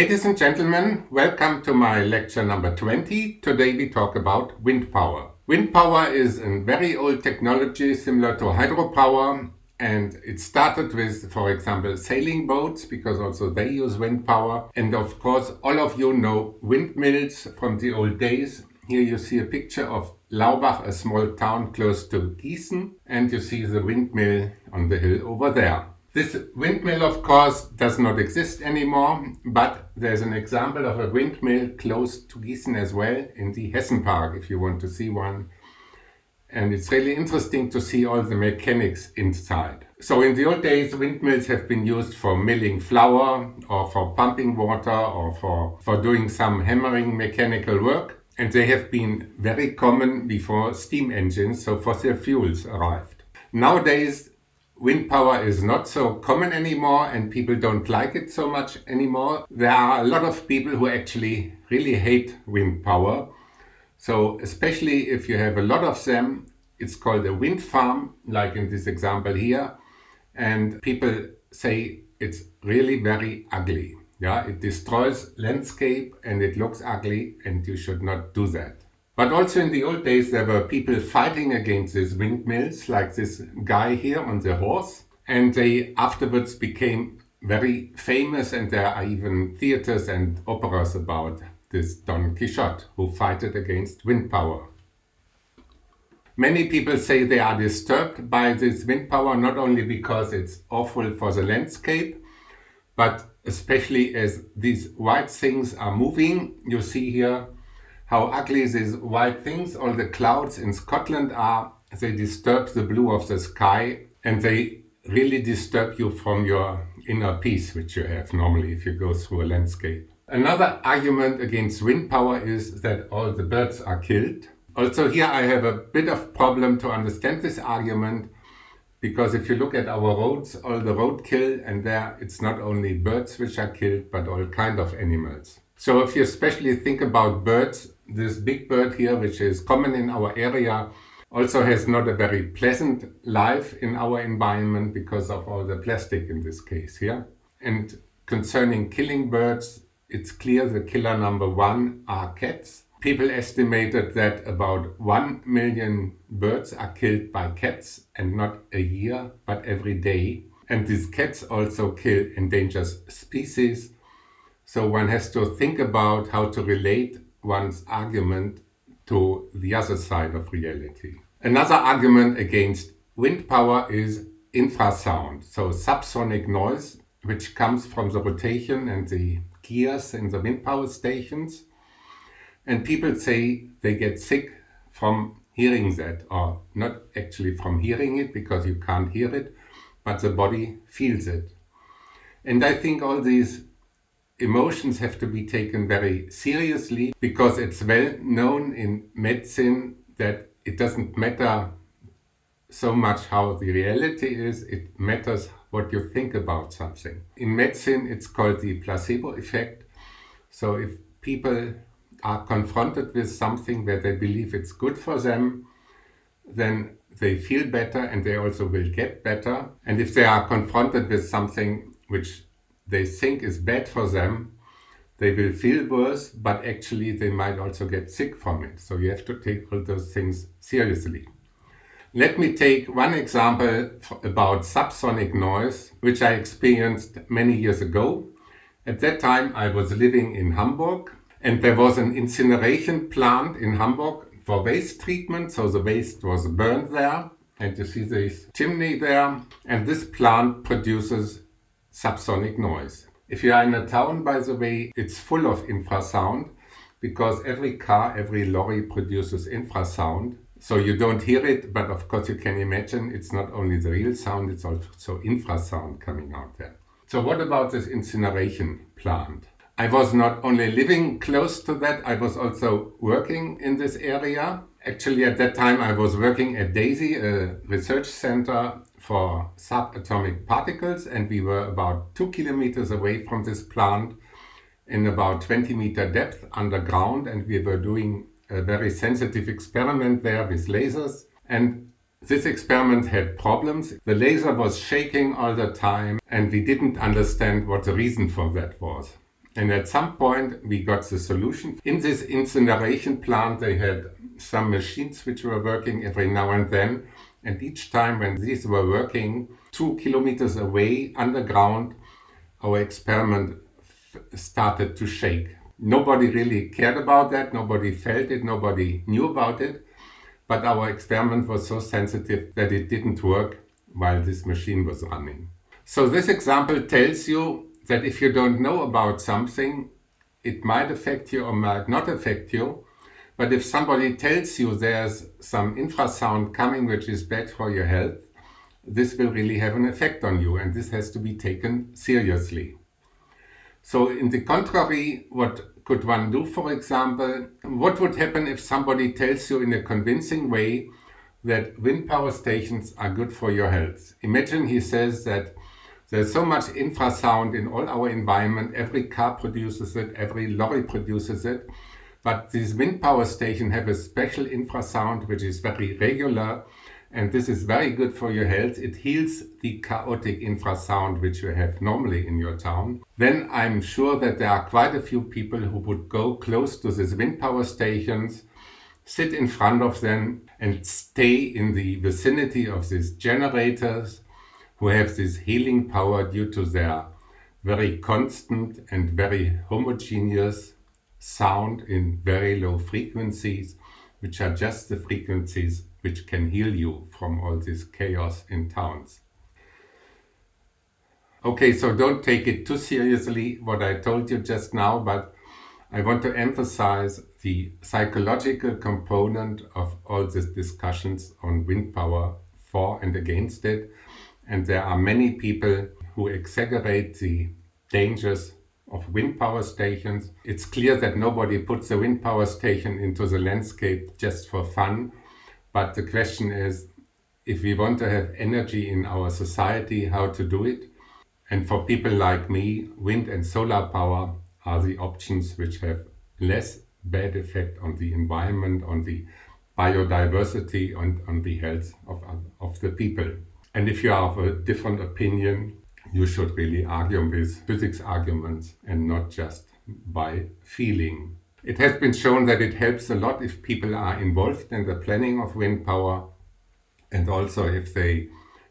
Ladies and gentlemen, welcome to my lecture number 20. Today we talk about wind power. Wind power is a very old technology similar to hydropower and it started with, for example, sailing boats because also they use wind power. And of course, all of you know windmills from the old days. Here you see a picture of Laubach, a small town close to Gießen, and you see the windmill on the hill over there. This windmill, of course, does not exist anymore, but there's an example of a windmill close to Gießen as well in the Hessen Park, if you want to see one. And it's really interesting to see all the mechanics inside. So in the old days, windmills have been used for milling flour or for pumping water or for, for doing some hammering mechanical work. And they have been very common before steam engines, so fossil fuels arrived. Nowadays, wind power is not so common anymore and people don't like it so much anymore. There are a lot of people who actually really hate wind power. So especially if you have a lot of them, it's called a wind farm, like in this example here. And people say it's really very ugly. Yeah, it destroys landscape and it looks ugly and you should not do that. But also in the old days there were people fighting against these windmills, like this guy here on the horse. And they afterwards became very famous and there are even theaters and operas about this Don Quixote who fought against wind power. Many people say they are disturbed by this wind power not only because it's awful for the landscape, but especially as these white things are moving. You see here how ugly these white things, all the clouds in Scotland are. They disturb the blue of the sky and they really disturb you from your inner peace, which you have normally if you go through a landscape. Another argument against wind power is that all the birds are killed. Also here I have a bit of problem to understand this argument because if you look at our roads, all the roadkill and there it's not only birds which are killed but all kind of animals. So if you especially think about birds, this big bird here, which is common in our area, also has not a very pleasant life in our environment because of all the plastic in this case here. And concerning killing birds, it's clear the killer number one are cats. People estimated that about 1 million birds are killed by cats and not a year, but every day. And these cats also kill endangered species. So one has to think about how to relate one's argument to the other side of reality. Another argument against wind power is infrasound, so subsonic noise, which comes from the rotation and the gears in the wind power stations. And people say they get sick from hearing that, or not actually from hearing it, because you can't hear it, but the body feels it. And I think all these emotions have to be taken very seriously because it's well known in medicine that it doesn't matter so much how the reality is, it matters what you think about something. In medicine it's called the placebo effect. So if people are confronted with something where they believe it's good for them, then they feel better and they also will get better. And if they are confronted with something which they think is bad for them, they will feel worse, but actually they might also get sick from it. So you have to take all those things seriously. Let me take one example about subsonic noise, which I experienced many years ago. At that time I was living in Hamburg and there was an incineration plant in Hamburg for waste treatment. So the waste was burned there and you see this chimney there and this plant produces subsonic noise. If you are in a town, by the way, it's full of infrasound because every car, every lorry produces infrasound. So you don't hear it, but of course you can imagine it's not only the real sound, it's also infrasound coming out there. So what about this incineration plant? I was not only living close to that, I was also working in this area. Actually at that time I was working at DESY, a research center for subatomic particles and we were about two kilometers away from this plant in about 20 meter depth underground and we were doing a very sensitive experiment there with lasers and this experiment had problems. The laser was shaking all the time and we didn't understand what the reason for that was. And at some point we got the solution. In this incineration plant they had some machines which were working every now and then. And each time when these were working two kilometers away underground, our experiment started to shake. Nobody really cared about that, nobody felt it, nobody knew about it. But our experiment was so sensitive that it didn't work while this machine was running. So this example tells you that if you don't know about something, it might affect you or might not affect you. But if somebody tells you there's some infrasound coming which is bad for your health, this will really have an effect on you and this has to be taken seriously. So in the contrary, what could one do, for example? What would happen if somebody tells you in a convincing way that wind power stations are good for your health? Imagine he says that there's so much infrasound in all our environment, every car produces it, every lorry produces it, but these wind power stations have a special infrasound which is very regular and this is very good for your health. It heals the chaotic infrasound which you have normally in your town. Then I'm sure that there are quite a few people who would go close to these wind power stations, sit in front of them and stay in the vicinity of these generators who have this healing power due to their very constant and very homogeneous sound in very low frequencies, which are just the frequencies which can heal you from all this chaos in towns. Okay, so don't take it too seriously what I told you just now, but I want to emphasize the psychological component of all these discussions on wind power for and against it. And there are many people who exaggerate the dangers of wind power stations. It's clear that nobody puts a wind power station into the landscape just for fun but the question is, if we want to have energy in our society, how to do it? And for people like me, wind and solar power are the options which have less bad effect on the environment, on the biodiversity, and on the health of, of the people. And if you of a different opinion, you should really argue with physics arguments and not just by feeling. It has been shown that it helps a lot if people are involved in the planning of wind power and also if they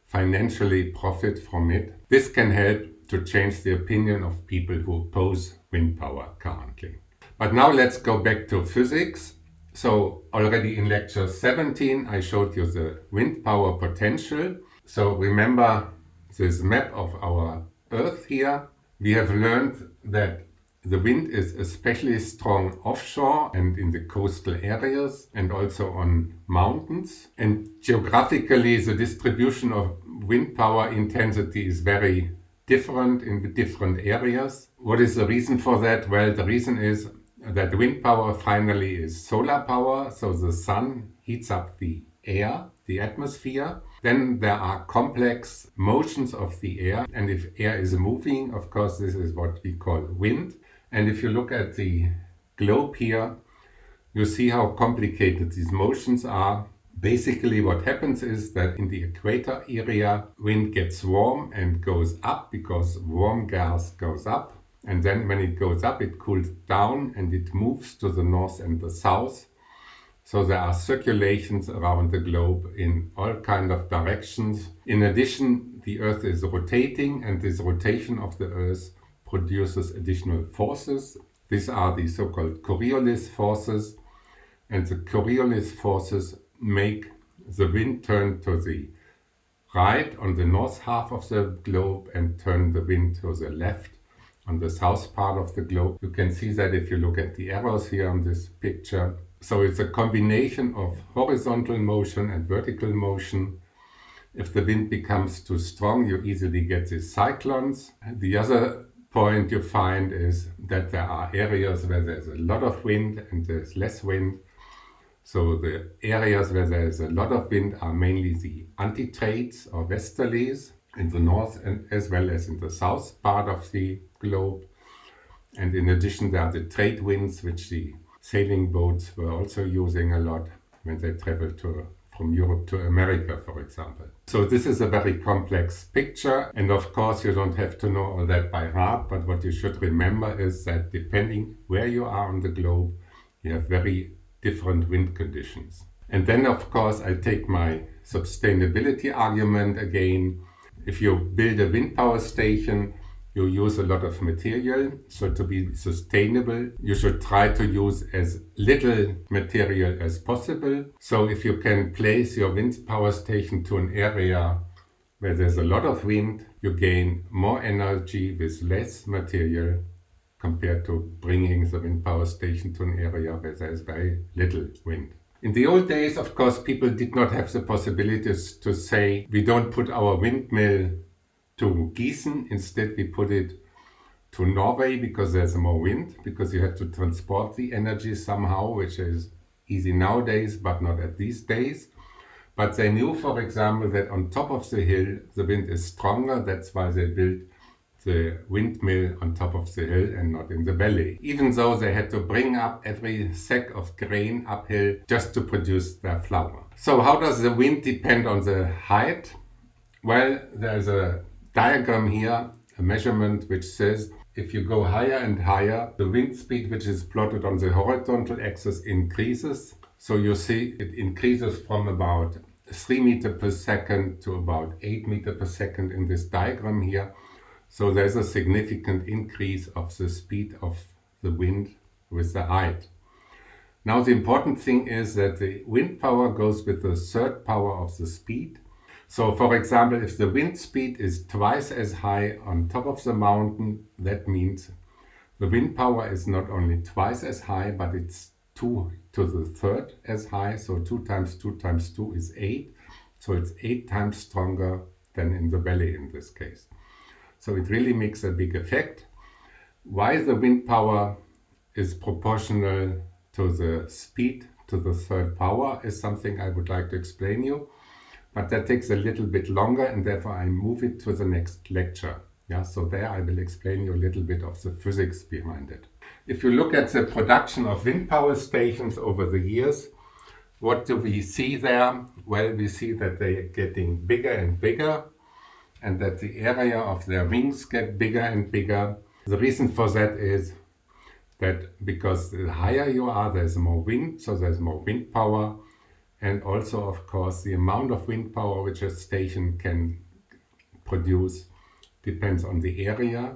financially profit from it. This can help to change the opinion of people who oppose wind power currently. But now let's go back to physics. So already in lecture 17 I showed you the wind power potential. So remember this map of our Earth here. We have learned that the wind is especially strong offshore and in the coastal areas and also on mountains. And geographically the distribution of wind power intensity is very different in the different areas. What is the reason for that? Well, the reason is that wind power finally is solar power, so the sun heats up the air, the atmosphere. Then there are complex motions of the air, and if air is moving, of course, this is what we call wind. And if you look at the globe here, you see how complicated these motions are. Basically what happens is that in the equator area, wind gets warm and goes up because warm gas goes up. And then when it goes up, it cools down and it moves to the north and the south. So there are circulations around the globe in all kind of directions. In addition, the Earth is rotating and this rotation of the Earth produces additional forces. These are the so-called Coriolis forces and the Coriolis forces make the wind turn to the right on the north half of the globe and turn the wind to the left on the south part of the globe. You can see that if you look at the arrows here on this picture. So it's a combination of horizontal motion and vertical motion. If the wind becomes too strong, you easily get these cyclones. The other point you find is that there are areas where there's a lot of wind and there's less wind. So the areas where there's a lot of wind are mainly the antitrades or westerlies in the north and as well as in the south part of the globe. And in addition there are the trade winds which the sailing boats were also using a lot when they traveled to from Europe to America, for example. So this is a very complex picture. And of course, you don't have to know all that by heart. But what you should remember is that depending where you are on the globe, you have very different wind conditions. And then, of course, I take my sustainability argument again. If you build a wind power station, you use a lot of material. So to be sustainable, you should try to use as little material as possible. So if you can place your wind power station to an area where there's a lot of wind, you gain more energy with less material compared to bringing the wind power station to an area where there's very little wind. In the old days, of course, people did not have the possibilities to say, we don't put our windmill to Gießen. Instead, we put it to Norway because there's more wind, because you have to transport the energy somehow, which is easy nowadays, but not at these days. But they knew, for example, that on top of the hill, the wind is stronger. That's why they built the windmill on top of the hill and not in the valley. Even though they had to bring up every sack of grain uphill just to produce their flour. So how does the wind depend on the height? Well, there's a diagram here, a measurement which says if you go higher and higher, the wind speed which is plotted on the horizontal axis increases. So you see it increases from about 3 meter per second to about 8 meter per second in this diagram here. So there's a significant increase of the speed of the wind with the height. Now the important thing is that the wind power goes with the third power of the speed so for example, if the wind speed is twice as high on top of the mountain, that means the wind power is not only twice as high, but it's 2 to the third as high. So 2 times 2 times 2 is 8. So it's 8 times stronger than in the valley in this case. So it really makes a big effect. Why the wind power is proportional to the speed to the third power is something I would like to explain you but that takes a little bit longer and therefore I move it to the next lecture. Yeah, so there I will explain you a little bit of the physics behind it. If you look at the production of wind power stations over the years, what do we see there? Well, we see that they are getting bigger and bigger and that the area of their wings get bigger and bigger. The reason for that is that because the higher you are, there's more wind, so there's more wind power and also of course the amount of wind power which a station can produce depends on the area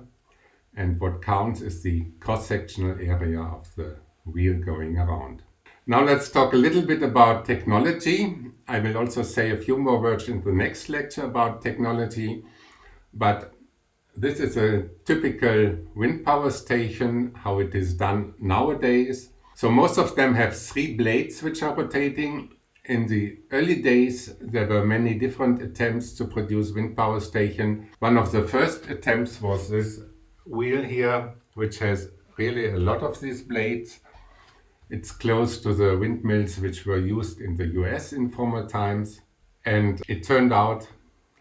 and what counts is the cross-sectional area of the wheel going around. Now let's talk a little bit about technology. I will also say a few more words in the next lecture about technology, but this is a typical wind power station, how it is done nowadays. So most of them have three blades which are rotating in the early days, there were many different attempts to produce wind power station. One of the first attempts was this wheel here, which has really a lot of these blades. It's close to the windmills which were used in the US in former times. And it turned out,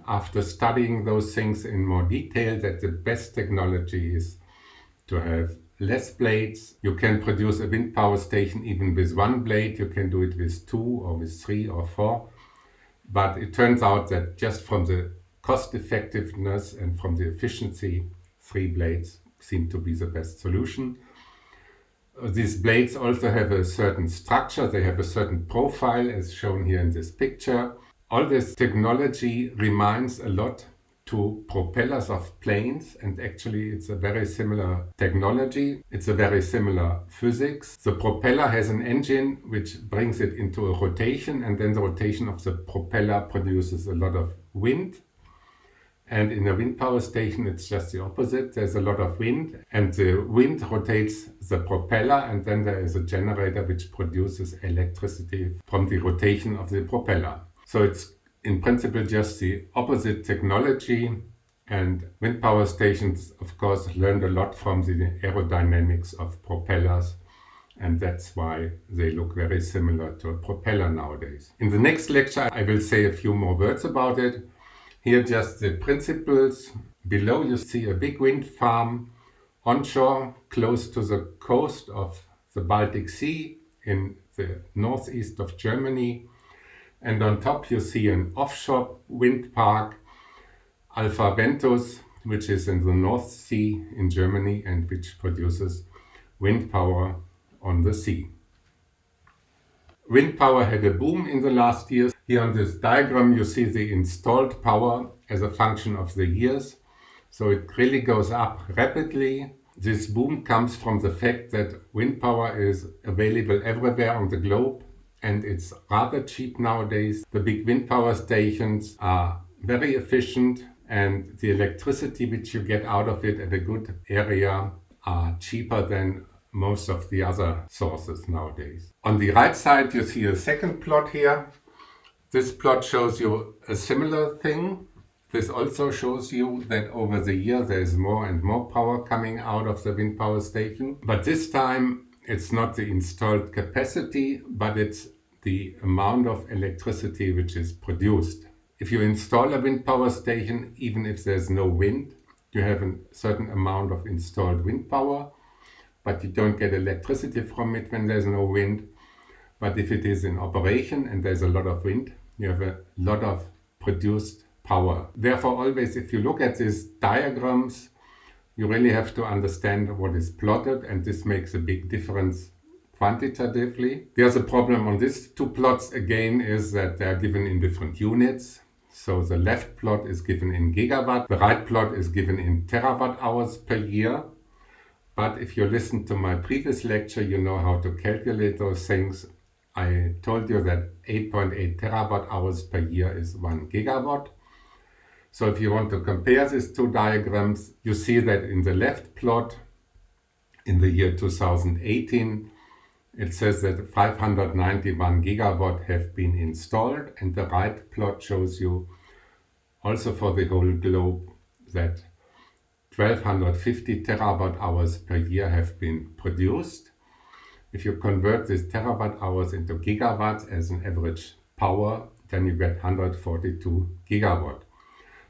after studying those things in more detail, that the best technology is to have less blades. You can produce a wind power station even with one blade. You can do it with two or with three or four. But it turns out that just from the cost effectiveness and from the efficiency, three blades seem to be the best solution. Uh, these blades also have a certain structure, they have a certain profile as shown here in this picture. All this technology reminds a lot to propellers of planes and actually it's a very similar technology. It's a very similar physics. The propeller has an engine which brings it into a rotation and then the rotation of the propeller produces a lot of wind. And in a wind power station it's just the opposite. There's a lot of wind and the wind rotates the propeller and then there is a generator which produces electricity from the rotation of the propeller. So it's in principle just the opposite technology and wind power stations of course learned a lot from the aerodynamics of propellers and that's why they look very similar to a propeller nowadays. In the next lecture I will say a few more words about it. Here just the principles. Below you see a big wind farm onshore close to the coast of the Baltic Sea in the northeast of Germany And on top you see an offshore wind park, Alpha Ventus, which is in the North Sea in Germany and which produces wind power on the sea. Wind power had a boom in the last years. Here on this diagram you see the installed power as a function of the years. So it really goes up rapidly. This boom comes from the fact that wind power is available everywhere on the globe and it's rather cheap nowadays. The big wind power stations are very efficient and the electricity which you get out of it at a good area are cheaper than most of the other sources nowadays. On the right side you see a second plot here. This plot shows you a similar thing. This also shows you that over the year there is more and more power coming out of the wind power station. But this time it's not the installed capacity, but it's the amount of electricity which is produced. If you install a wind power station, even if there's no wind, you have a certain amount of installed wind power, but you don't get electricity from it when there's no wind. But if it is in operation and there's a lot of wind, you have a lot of produced power. Therefore, always if you look at these diagrams, you really have to understand what is plotted and this makes a big difference quantitatively. The other problem on these two plots again is that they are given in different units. So the left plot is given in gigawatt, the right plot is given in terawatt hours per year. But if you listen to my previous lecture, you know how to calculate those things. I told you that 8.8 terawatt hours per year is 1 gigawatt. So if you want to compare these two diagrams, you see that in the left plot, in the year 2018, it says that 591 gigawatt have been installed and the right plot shows you also for the whole globe that 1250 terawatt hours per year have been produced. If you convert these terawatt hours into gigawatts as an average power, then you get 142 gigawatt.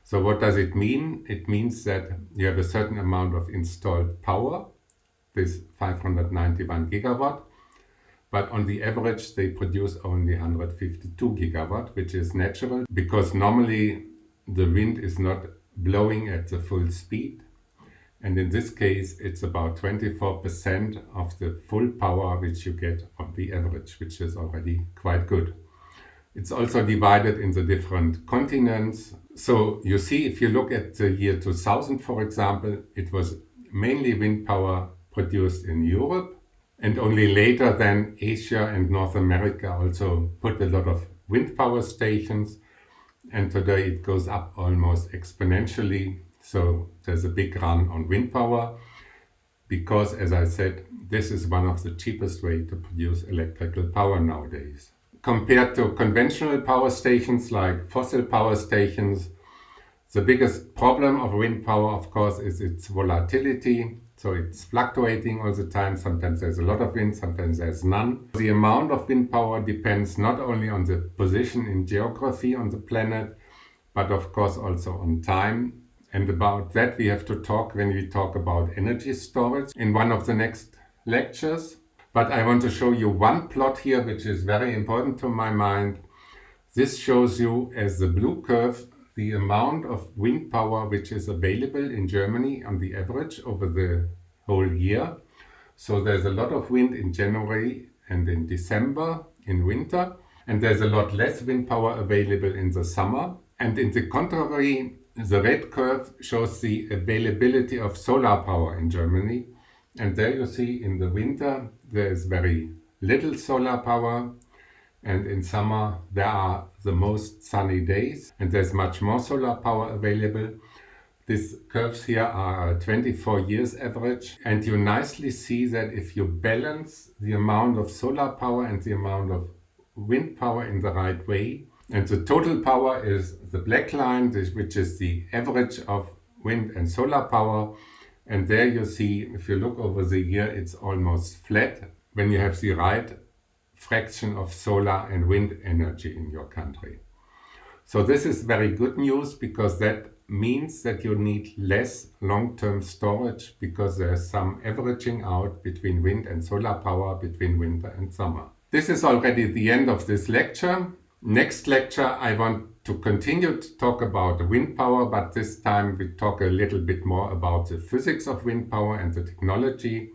So what does it mean? It means that you have a certain amount of installed power, this 591 gigawatt, but on the average they produce only 152 gigawatt, which is natural because normally the wind is not blowing at the full speed. And in this case, it's about 24% of the full power which you get on the average, which is already quite good. It's also divided in the different continents. So you see, if you look at the year 2000, for example, it was mainly wind power produced in Europe. And only later then Asia and North America also put a lot of wind power stations. And today it goes up almost exponentially. So there's a big run on wind power because, as I said, this is one of the cheapest way to produce electrical power nowadays compared to conventional power stations like fossil power stations, the biggest problem of wind power, of course, is its volatility. So it's fluctuating all the time. Sometimes there's a lot of wind, sometimes there's none. The amount of wind power depends not only on the position in geography on the planet, but of course also on time. And about that we have to talk when we talk about energy storage in one of the next lectures. But I want to show you one plot here, which is very important to my mind. This shows you as the blue curve the amount of wind power which is available in Germany on the average over the whole year. So there's a lot of wind in January and in December in winter and there's a lot less wind power available in the summer. And in the contrary, the red curve shows the availability of solar power in Germany. And there you see in the winter there is very little solar power. And in summer there are the most sunny days. And there's much more solar power available. These curves here are 24 years average. And you nicely see that if you balance the amount of solar power and the amount of wind power in the right way and the total power is the black line which is the average of wind and solar power and there you see, if you look over the year, it's almost flat when you have the right fraction of solar and wind energy in your country. So this is very good news because that means that you need less long-term storage because there's some averaging out between wind and solar power between winter and summer. This is already the end of this lecture. Next lecture I want to continue to talk about wind power, but this time we talk a little bit more about the physics of wind power and the technology.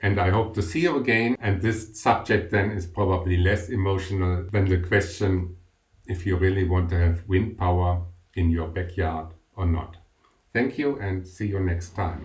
And I hope to see you again. And this subject then is probably less emotional than the question if you really want to have wind power in your backyard or not. Thank you and see you next time.